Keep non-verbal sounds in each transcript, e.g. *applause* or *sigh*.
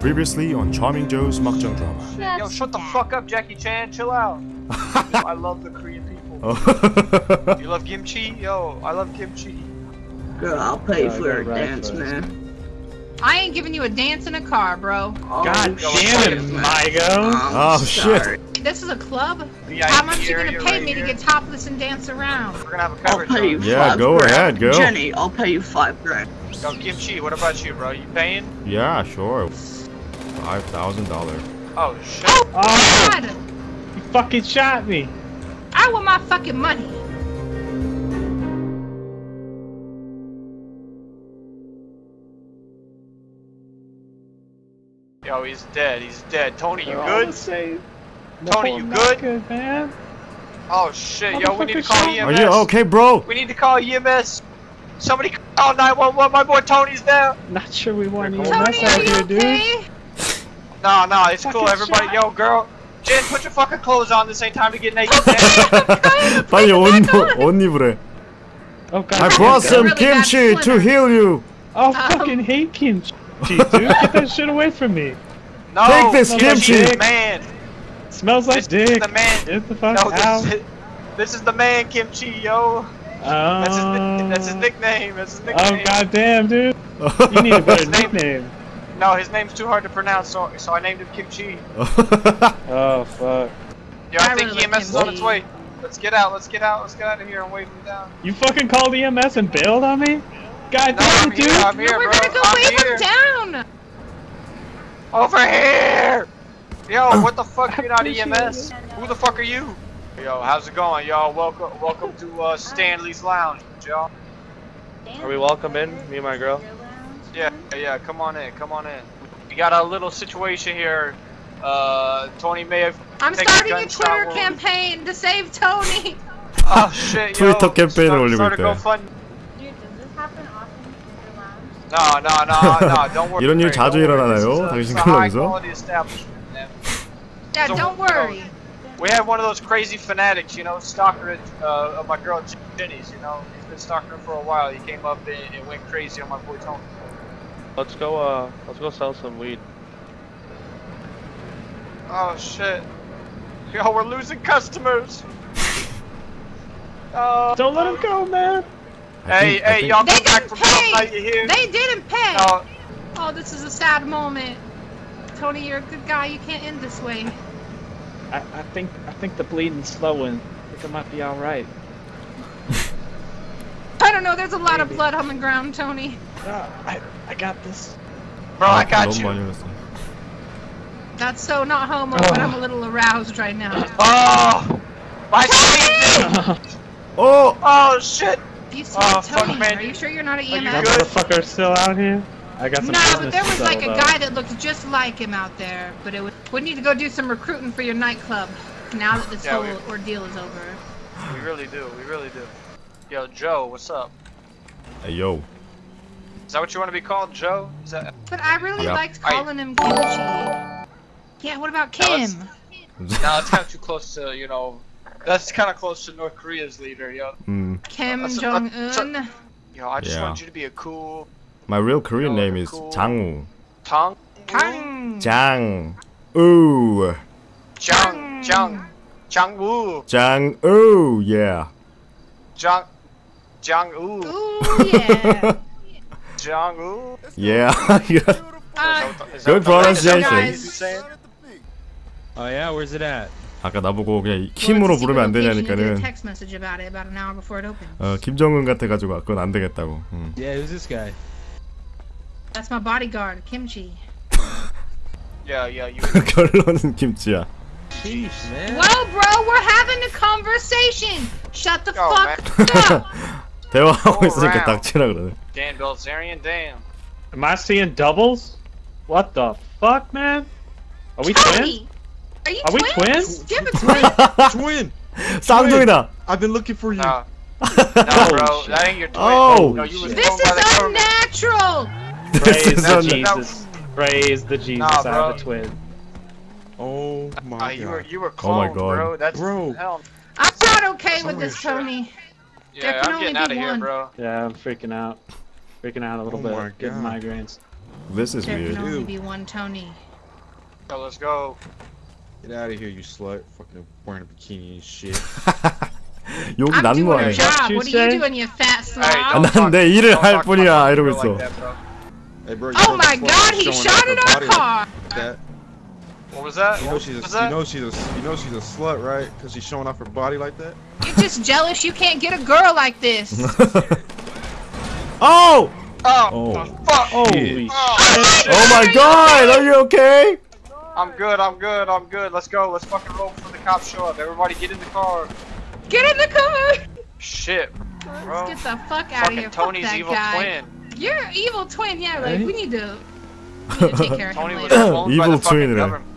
Previously on Charming Joe's Makjang Drama. Yo, shut the fuck up, Jackie Chan. Chill out. *laughs* I love the Korean people. Oh. You love kimchi? Yo, I love kimchi. Girl, I'll pay for a right dance, first. man. I ain't giving you a dance in a car, bro. Oh, God damn it, Migo. Oh, oh shit. This is a club? How much you gonna pay right me here? to get topless and dance around? We're gonna have a cover I'll pay you yeah, go grand. ahead, go. Jenny, I'll pay you five grand. Yo, Kimchi, what about you, bro? You paying? Yeah, sure. Five thousand dollars. Oh shit. Oh, oh God, you fucking shot me! I want my fucking money. Yo, he's dead. He's dead. Tony, you They're all the good? same. Tony, No, you good? good, man. Oh shit. Yo, we need to Motherfucker, call shot. Are you okay, bro? We need to call EMS. Somebody call 911. My boy Tony's there. Not sure we want Tony, EMS Tony, out are you here, dude. okay? No, no, it's cool. Fucking Everybody, shot. yo, girl. Jen, put your fucking clothes on. This ain't time to get naked. man. 빨리 옷, 옷 입으래. Oh god. I damn brought it. some really bad kimchi to splinter. heal you. Oh, Um, fucking hate kimchi, dude. Get that shit *laughs* away from me. No, Take this kimchi, kimchi. man. Smells like This is dick. the man. Get the fuck No, out. this is, *laughs* this is the man kimchi, yo. That's his, Oh. that's his nickname. That's his Oh nickname. goddamn, dude. You need a better *laughs* His name- nickname. No, his name's too hard to pronounce, so so I named him Kimchi. *laughs* Oh fuck. Yo, I, I think really EMS is on its way. Let's get out. Let's get out. Let's get out of here and wave him down. You fucking called EMS and bailed on me? God No, damn I'm it, here. dude. I'm here, no, we're bro. gonna go I'm wave here. him down. Over here. Yo, *clears throat* what the fuck? I You're not appreciate EMS. Who the fuck are you? Yo, how's it going, y'all? Welcome, welcome to uh, Stanley's Lounge, y'all. Are we welcome in, me and my girl? Yeah, yeah. Come on in. Come on in. We got a little situation here. Uh, Tony may have. I'm taken starting a gunshot Twitter wound. campaign to save Tony. *laughs* Oh shit, yo. 트위터 캠페인을 Start- 올리고 start a 있대. GoFund- Dude, does this happen often in your lounge? No, no, no, no. *laughs* Don't worry. 이런 일 don't 자주 worry. 일어나나요? This is a- 당신 it's a high 클럽에서? quality establishment, man. Yeah, So, don't you know, worry. We had one of those crazy fanatics, you know, stalker uh, of my girl Jenny's. You know, he's been stalking her for a while. He came up and, and went crazy on my boy Tony. Let's go, uh, let's go sell some weed. Oh shit. Yo, we're losing customers. Oh, Don't let him go, man. I Hey, think- hey, y'all They come back didn't from pay. night. You hear? They didn't pay. No, Oh, this is a sad moment. Tony, you're a good guy. You can't end this way. I, I think I think the bleeding's slowing. I think it might be all right. I don't know. There's a lot of blood on the ground, Tony. No, I, I got this. Bro, I, got you. That's so not homo, oh. but I'm a oh. little aroused right now. Oh! My *laughs* Oh! Oh, shit! You still oh, Tony, fuck, are you sure you're not an EMS? The fucker still out here? I got some No, but there was like a guy that looked just like him out there, but it would, Would need to go do some recruiting for your nightclub now that this yeah, whole we, ordeal is over. We really do, we really do. Yo, Joe, what's up? Hey, yo. Is that what you want to be called, Joe? Is that? But I really yeah. liked calling I... him Kimchi. Yeah, what about Kim? Now it's kind of too close to, you know, that's kind of close to North Korea's leader, yo. Mm. Kim uh, Jong Un. Uh, you know, I just yeah. want you to be a cool. My real Korean you know, name is cool. Woo. Tang. Tang. Jang. Ooh. Jang. Jang. Jang Woo. Jang Ooh, yeah. Jang. Jang Ooh. Ooh, yeah. Jangwoo. Yeah. Uh, Good pronunciation. Oh yeah, where's it at? 아까 나보고 그냥 킴으로 부르면 안 되냐니까는. 어, 김정은 같아가지고 그건 안 되겠다고. 음. Yeah, who's this guy? That's my bodyguard, Kimchi. Yeah, yeah. You. 결론은 김치야. Sheesh, man. Well, bro, we're having a conversation. Shut the Yo, fuck up. 대화하고 Go 있으니까 around. 닥치라 그러네. Dan Bilzerian, damn. Am I seeing doubles? What the fuck, man? Are we twins? Tony, are you Are we twins? twins? Do you have a *laughs* twin? Twin! 쌍둥이다. I've been looking for you. No. *laughs* No, bro. shit. That ain't your twin. Oh, no, you was shit. This thrown by the is government. unnatural. This Praise is the un- Jesus. Praise the Jesus. Nah, I bro. have a twin. Oh my Uh, god. you were you were Oh my cloned, God. bro. That's Bro. hell. I'm not okay with Sorry, this, shit. Tony. There Yeah, can I'm only getting out be of here, one. bro. Yeah, I'm freaking out. Freaking out a little Oh bit. my Getting God. migraines. This is There weird. can only Ew. be one Tony. So let's go. Get out of here, you slut. Fucking wearing a bikini and shit. *laughs* 욕이 I'm 나는 doing 거 a 아니야? job. you What are say? you doing, you fat Hey, slob? don't 난 talk- 내 일을 don't 할 talk to 뿐이야, my 이러고 girl 있어. like that, bro. Hey, bro, you oh know my the slut god, he showing shot off her at our body like car! That. What was that? You know she's was a, you that? know she's a, you know she's a slut, right? Cause she's showing off her body like that. You're just jealous you can't get a girl like this. *laughs* *laughs* oh! Oh, Oh. fuck! Holy Oh, shit. Oh my god! Are you okay? I'm good, I'm good, I'm good. Let's go. Let's fucking roll before the cops show up. Everybody get in the car. Get in the car! Shit, bro. Let's get the fuck out of here. Fucking Tony's fuck that evil guy. twin. You're evil twin, yeah. Like Right? we need to, we need to take *laughs* care of Tony him was later. owned by Evil the fucking twin, right? government, man.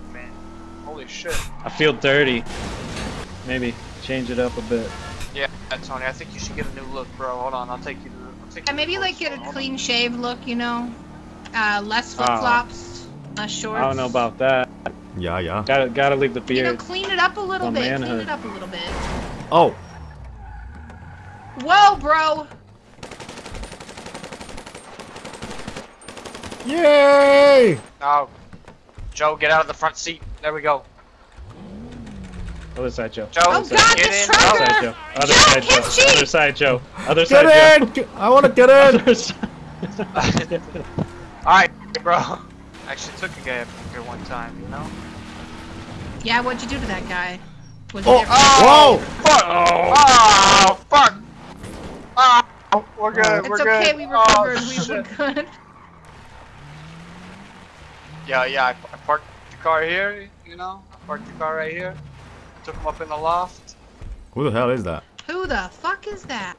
Holy shit. I feel dirty. Maybe change it up a bit. Yeah, Tony, I think you should get a new look, bro. Hold on, I'll take you to the. Take Yeah, maybe like get a clean shave look, you know. Uh, less Oh. flip flops, less shorts. I don't know about that. Yeah, yeah. Gotta gotta leave the You know, beard. clean it up a little My bit. Clean it up a little bit. Oh! Whoa, bro! Yay! on. No. Joe, get out of the front seat. There we go. Other side, Joe. Joe, Oh God, get the in. Other side, Joe. Other Joe, side, can't Joe. cheat! Other side, Joe. Other Get Joe. in! Get- I wanna get in! *laughs* Alright, bro. Actually took a guy up here one time, you know? Yeah, what'd you do to that guy? Was Oh! Oh! Whoa! Fuck! Oh. oh, fuck! Oh, we're oh. good, It's we're okay, good. we Oh, recovered. we were shit. good. Yeah, yeah, I, I parked the car here, you know? I parked the car right here. Took him up in the loft. Who the hell is that? Who the fuck is that?